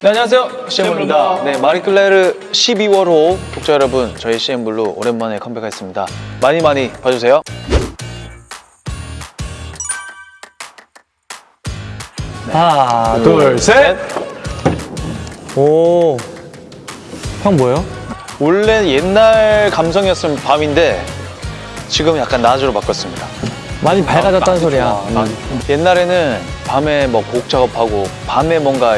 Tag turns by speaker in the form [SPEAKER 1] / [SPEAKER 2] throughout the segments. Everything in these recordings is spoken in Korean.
[SPEAKER 1] 네, 안녕하세요. CM블루입니다. 네, 마리클레르 12월호 독자 여러분, 저희 CM블루 오랜만에 컴백했습니다. 많이 많이 봐주세요.
[SPEAKER 2] 하나, 둘, 셋. 오. 형 뭐예요?
[SPEAKER 1] 원래 옛날 감성이었으면 밤인데 지금 약간 낮으로 바꿨습니다.
[SPEAKER 2] 많이 밝아졌다는 소리야.
[SPEAKER 1] 아,
[SPEAKER 2] 음.
[SPEAKER 1] 옛날에는 밤에 뭐 곡 작업하고 밤에 뭔가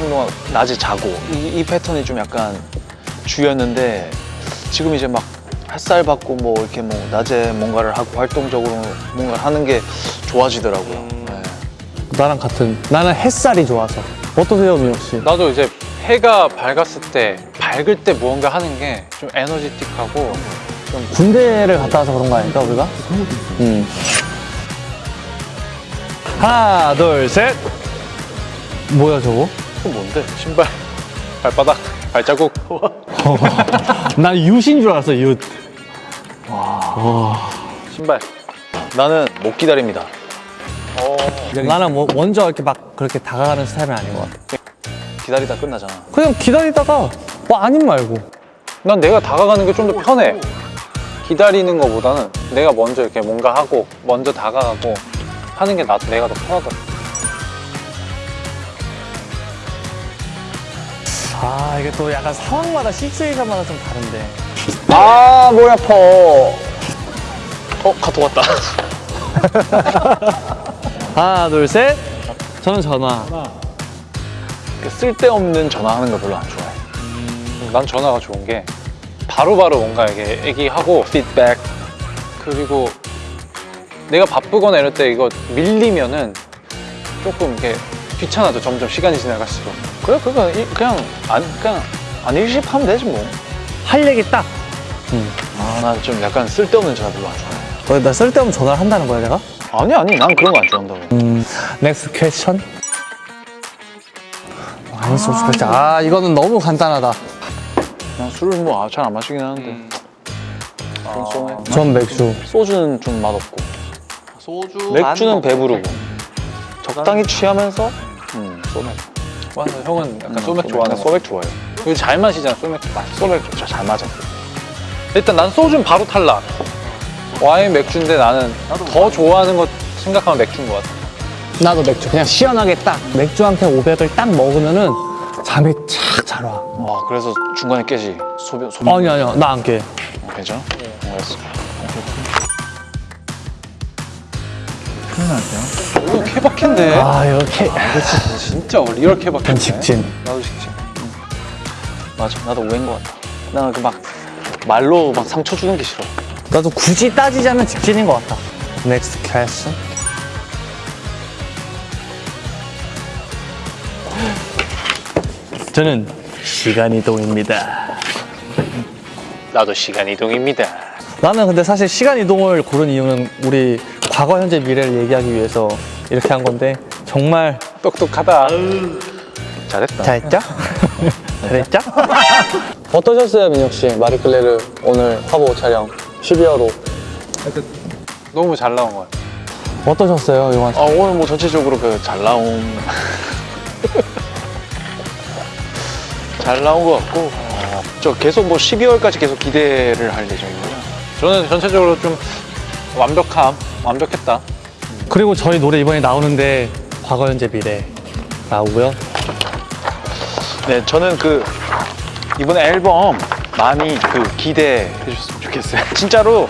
[SPEAKER 1] 이 행동 낮에 자고 이, 이 패턴이 좀 약간 주였는데 지금 이제 막 햇살 받고 뭐 이렇게 뭐 낮에 뭔가를 하고 활동적으로 뭔가를 하는 게 좋아지더라고요. 네.
[SPEAKER 2] 나랑 같은. 나는 햇살이 좋아서. 어떠세요, 민혁 씨?
[SPEAKER 3] 나도 이제 해가 밝았을 때 밝을 때 무언가 하는 게 좀 에너지틱하고
[SPEAKER 2] 군대를 갔다 와서 그런 거 아닐까, 우리가? 음. 하나, 둘, 셋. 뭐야, 저거?
[SPEAKER 1] 그건 뭔데?
[SPEAKER 3] 신발 발바닥 발자국
[SPEAKER 2] 난 윷인 줄 알았어, 윷.
[SPEAKER 3] 신발
[SPEAKER 1] 나는 못 기다립니다.
[SPEAKER 2] 나는 뭐 먼저 이렇게 막 그렇게 다가가는 스타일은 아닌 것 같아.
[SPEAKER 1] 기다리다 끝나잖아.
[SPEAKER 2] 그냥 기다리다가 뭐 아님 말고.
[SPEAKER 3] 난 내가 다가가는 게 좀 더 편해 기다리는 것보다는 내가 먼저 이렇게 뭔가 하고 먼저 다가가고 하는 게 나, 내가 더 편하더라
[SPEAKER 2] 아, 이게 또 약간 상황마다 시츄에이션마다 좀 다른데.
[SPEAKER 1] 아, 머리 아파. 어, 카톡 왔다.
[SPEAKER 2] 하나, 둘, 셋. 저는 전화.
[SPEAKER 1] 쓸데없는 전화하는 거 별로 안 좋아해.
[SPEAKER 3] 난 전화가 좋은 게 바로바로 뭔가 이렇게 얘기하고 피드백 그리고 내가 바쁘거나 이럴 때 이거 밀리면은 조금 이렇게 귀찮아져 점점 시간이 지나갈수록
[SPEAKER 1] 그래, 그거 이- 그냥 안 그냥 안 일십하면 되지 뭐.
[SPEAKER 2] 할 얘기 딱.
[SPEAKER 1] 아, 난 좀 약간 쓸데없는 전화 별로 안 좋아해.
[SPEAKER 2] 어, 나 쓸데없는 전화를 한다는 거야, 내가?
[SPEAKER 1] 아니 아니, 난 그런 거 안 좋아한다고.
[SPEAKER 2] 음, Next question. 아니, 소스 question. 아, 이거는 너무 간단하다.
[SPEAKER 1] 난 술을 뭐 잘 안 마시긴 하는데. 좀 쏘네.
[SPEAKER 2] 전 맥주.
[SPEAKER 1] 소주는 좀 맛없고.
[SPEAKER 4] 소주
[SPEAKER 1] 맥주는 배부르고. 적당히 취하면서 음, 소맥.
[SPEAKER 3] 맞아 형은 약간 소맥
[SPEAKER 1] 음,
[SPEAKER 3] 좋아하는 난거
[SPEAKER 1] 소맥 좋아해요.
[SPEAKER 3] 그리고 잘 마시잖아 소맥 맛있어
[SPEAKER 1] 소맥 좀잘 맞아.
[SPEAKER 3] 일단 난 소주는 바로 탈락 와인 맥주인데 나는 더 좋아하는 거 생각하면 맥주인 것 같아
[SPEAKER 2] 나도 맥주. 그냥 시원하게 딱. 맥주 한 캔 500을 딱 먹으면은 잠이 착 잘 와.
[SPEAKER 1] 와, 그래서 중간에 깨지. 소변 소변.
[SPEAKER 2] 아니, 아니야. 나 안 깨.
[SPEAKER 1] 어, 괜찮아? 어, 알았어.
[SPEAKER 3] 이거 케바케인데
[SPEAKER 2] 아, 이렇게.
[SPEAKER 3] 진짜 real 케바케
[SPEAKER 2] 난 직진.
[SPEAKER 3] 나도 직진
[SPEAKER 1] 맞아, 나도 오해인 것 같다. 나는 그 막 말로 막 상처 주는 게 싫어.
[SPEAKER 2] 나도 굳이 따지자면 직진인 것 같다. Next question. 저는 시간 이동입니다.
[SPEAKER 3] 나도 시간 이동입니다
[SPEAKER 2] 나는 근데 사실 시간 이동을 고른 이유는 우리 과거, 현재, 미래를 얘기하기 위해서 이렇게 한 건데 정말
[SPEAKER 3] 똑똑하다
[SPEAKER 1] 잘했다.
[SPEAKER 2] 잘했죠? 잘했죠? 어떠셨어요, 민혁 씨? 마리클레르 오늘 화보 촬영 12화로
[SPEAKER 3] 너무 잘 나온 것 같아
[SPEAKER 2] 어떠셨어요, 용환 씨?
[SPEAKER 1] 아, 오늘 뭐 전체적으로 그 잘 나온 잘 나온 것 같고 어, 저 계속 뭐 12월까지 계속 기대를 할 예정이고요.
[SPEAKER 3] 저는 전체적으로 좀 완벽함 완벽했다
[SPEAKER 2] 그리고 저희 노래 이번에 나오는데 과거, 현재, 미래 나오고요.
[SPEAKER 1] 네, 저는 그 이번 앨범 많이 그 기대해 주셨으면 좋겠어요. 진짜로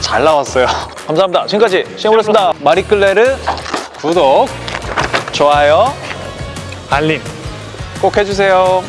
[SPEAKER 1] 잘 나왔어요. 감사합니다. 지금까지 시험을했습니다 마리클레르
[SPEAKER 3] 구독
[SPEAKER 1] 좋아요
[SPEAKER 2] 알림.
[SPEAKER 1] 꼭 해주세요.